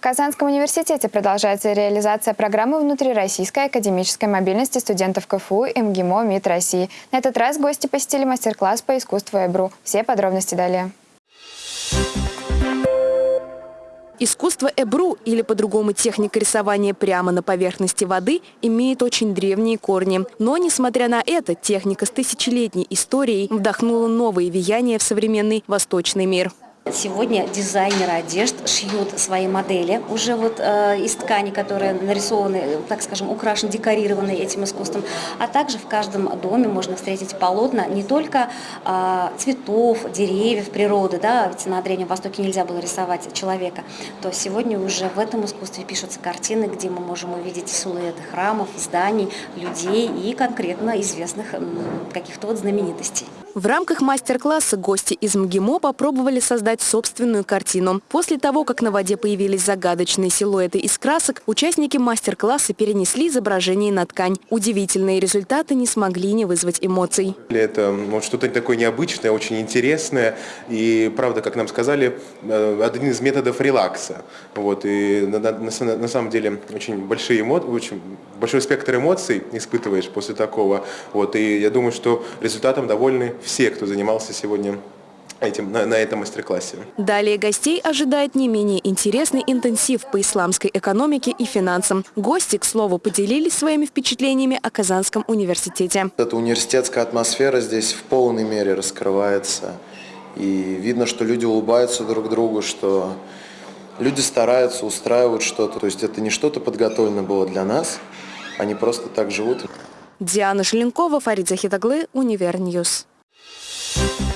В Казанском университете продолжается реализация программы внутрироссийской академической мобильности студентов КФУ и МГИМО МИД России. На этот раз гости посетили мастер-класс по искусству Эбру. Все подробности далее. Искусство эбру, или по-другому техника рисования прямо на поверхности воды, имеет очень древние корни. Но, несмотря на это, техника с тысячелетней историей вдохнула новые веяния в современный восточный мир. Сегодня дизайнеры одежд шьют свои модели уже вот э, из ткани, которые нарисованы, так скажем, украшены, декорированы этим искусством. А также в каждом доме можно встретить полотна не только э, цветов, деревьев, природы, да, ведь на Древнем Востоке нельзя было рисовать человека, то сегодня уже в этом искусстве пишутся картины, где мы можем увидеть силуэты храмов, зданий, людей и конкретно известных каких-то вот знаменитостей. В рамках мастер-класса гости из МГИМО попробовали создать собственную картину. После того, как на воде появились загадочные силуэты из красок, участники мастер-класса перенесли изображение на ткань. Удивительные результаты не смогли не вызвать эмоций. Это вот, что-то такое необычное, очень интересное. И, правда, как нам сказали, э, один из методов релакса. Вот, и на, на, на самом деле очень, большие эмо... очень большой спектр эмоций испытываешь после такого. Вот, и я думаю, что результатом довольны все, кто занимался сегодня этим, на, на этом мастер-классе. Далее гостей ожидает не менее интересный интенсив по исламской экономике и финансам. Гости, к слову, поделились своими впечатлениями о Казанском университете. Эта университетская атмосфера здесь в полной мере раскрывается. И видно, что люди улыбаются друг другу, что люди стараются, устраивают что-то. То есть это не что-то подготовлено было для нас, они просто так живут. Диана Шеленкова, Фарид Захитаглы, Univer News. You